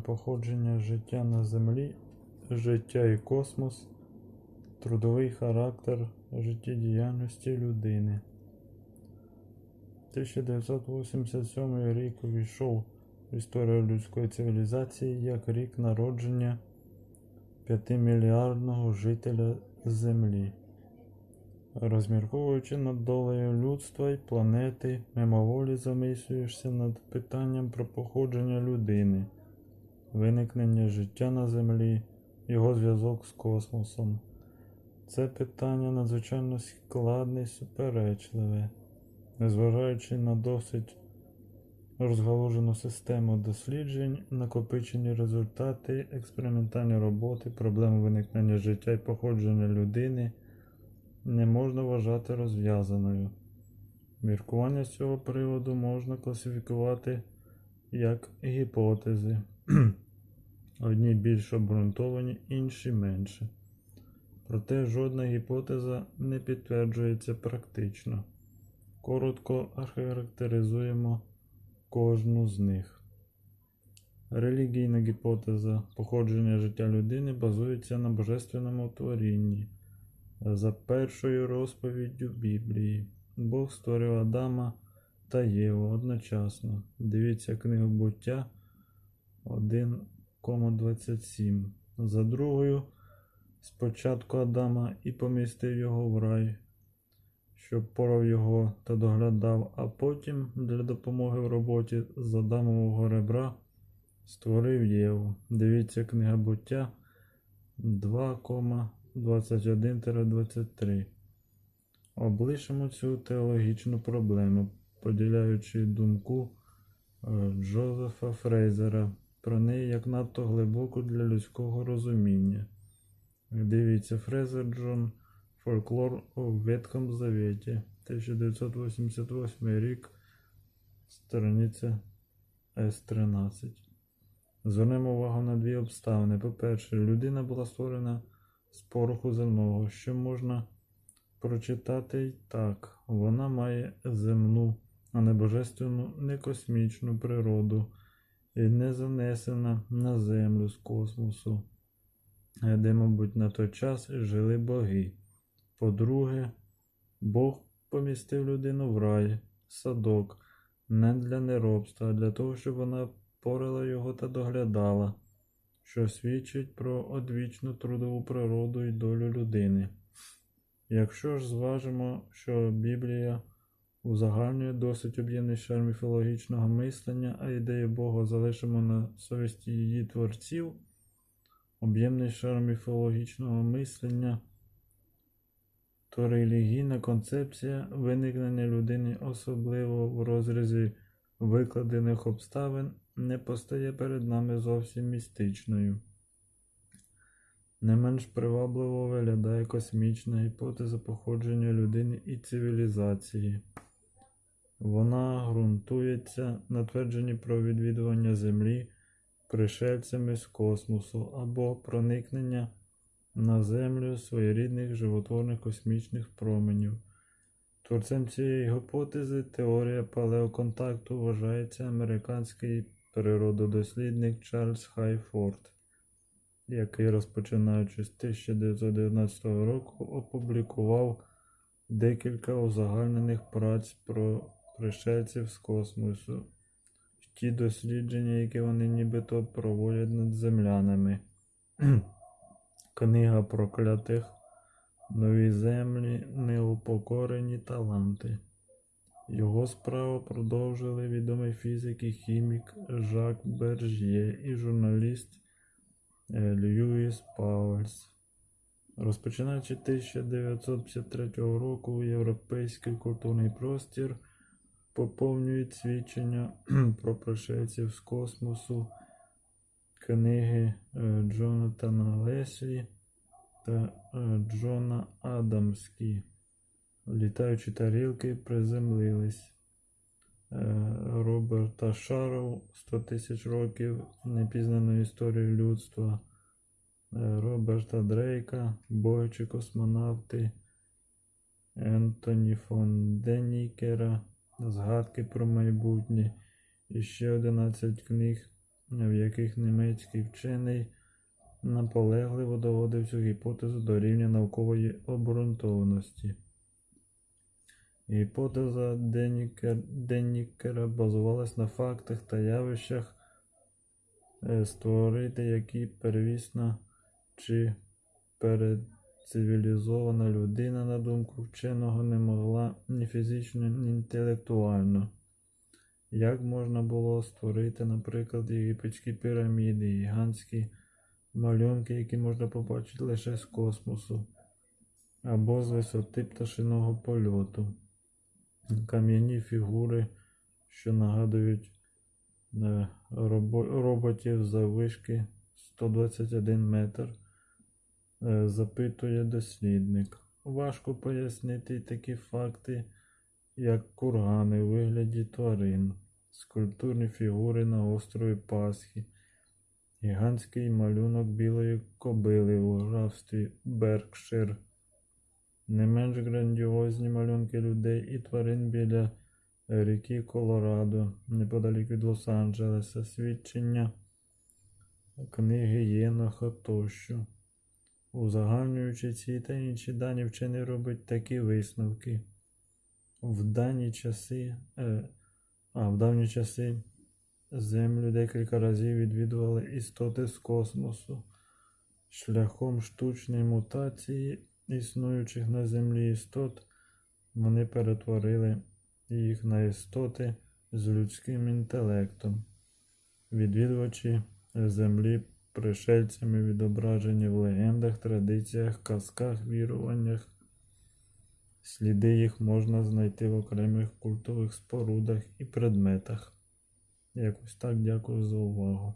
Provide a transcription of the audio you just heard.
Походження життя на Землі, життя і космос, трудовий характер життєдіяльності людини. 1987 рік увійшов в історію людської цивілізації як рік народження 5-мільярдного жителя Землі. Розмірковуючи над долею людства і планети, мимоволі замислюєшся над питанням про походження людини, виникнення життя на Землі, його зв'язок з космосом. Це питання надзвичайно складне і суперечливе, незважаючи на досить розгалужену систему досліджень, накопичені результати, експериментальні роботи, проблеми виникнення життя і походження людини не можна вважати розв'язаною. Міркування з цього приводу можна класифікувати як гіпотези. Одні більш обґрунтовані, інші менше. Проте жодна гіпотеза не підтверджується практично. Коротко охарактеризуємо кожну з них. Релігійна гіпотеза походження життя людини базується на божественному творінні. За першою розповіддю Біблії, Бог створив Адама та Єву одночасно. Дивіться книгу буття 1,27. За другою, спочатку Адама і помістив його в рай, щоб порав його та доглядав, а потім для допомоги в роботі з Адамового ребра створив Єву. Дивіться книга буття 2,27. 21-23. Облишимо цю теологічну проблему, поділяючи думку Джозефа Фрейзера про неї як надто глибоку для людського розуміння. Дивіться, Фрейзер Джон Фольклор у Ветхом Завіті, 1988 рік, страниця С13. Звернемо увагу на дві обставини. По-перше, людина була створена з пороху земного, що можна прочитати й так. Вона має земну, а не божественну, не космічну природу не занесена на землю з космосу, де, мабуть, на той час жили боги. По-друге, Бог помістив людину в рай, садок, не для неробства, а для того, щоб вона порила його та доглядала що свідчить про одвічну трудову природу і долю людини. Якщо ж зважимо, що Біблія узагальнює досить об'ємний шар міфологічного мислення, а ідею Бога залишимо на совісті її творців, об'ємний шар міфологічного мислення, то релігійна концепція виникнення людини, особливо в розрізі викладених обставин, не постає перед нами зовсім містичною. Не менш привабливо виглядає космічна гіпотеза походження людини і цивілізації. Вона ґрунтується на твердженні про відвідування Землі пришельцями з космосу або проникнення на Землю своєрідних животворних космічних променів. Творцем цієї гіпотези теорія палеоконтакту вважається американський природодослідник Чарльз Хайфорд, який, розпочинаючи з 1919 року, опублікував декілька узагальнених праць про пришельців з космосу, ті дослідження, які вони нібито проводять над землянами. Книга проклятих, нові землі, неупокорені таланти. Його справу продовжили відомий фізик і хімік Жак Бержє і журналіст е, Льюіс Пауельс. Розпочинаючи 1953 року, європейський культурний простір поповнюють свідчення про пришельців з космосу, книги е, Джонатана Леслі та е, Джона Адамскі. Літаючі тарілки приземлились. Е, Роберта Шаров 100 тисяч років непізнаної історії людства. Роберта Дрейка, Бойчі космонавти, Ентоні фон Денікера, Згадки про майбутнє і ще 11 книг в яких німецький вчений наполегливо доводив цю гіпотезу до рівня наукової обґрунтованості. Гіпотеза Денікер, Денікера базувалась на фактах та явищах, е, створити які первісна чи передцивілізована людина, на думку вченого, не могла ні фізично, ні інтелектуально. Як можна було створити, наприклад, єгипетські піраміди, гігантські малюнки, які можна побачити лише з космосу, або з висоти пташиного польоту, кам'яні фігури, що нагадують е, робо- роботів заввишки 121 метр, запитує дослідник. Важко пояснити такі факти, як кургани у вигляді тварин, скульптурні фігури на острові Пасхи, гігантський малюнок білої кобили у графстві Беркшир, не менш грандіозні малюнки людей і тварин біля ріки Колорадо, неподалік від Лос-Анджелеса, свідчення книги Єноха тощо. Узагальнюючи ці та інші дані, вчений робить такі висновки. В дані часи, е, а в давні часи Землю декілька разів відвідували істоти з космосу шляхом штучної мутації існуючих на Землі істот. Вони перетворили їх на істоти з людським інтелектом. Відвідувачі Землі пришельцями відображені в легендах, традиціях, казках, віруваннях. Сліди їх можна знайти в окремих культових спорудах і предметах. Якось так дякую за увагу.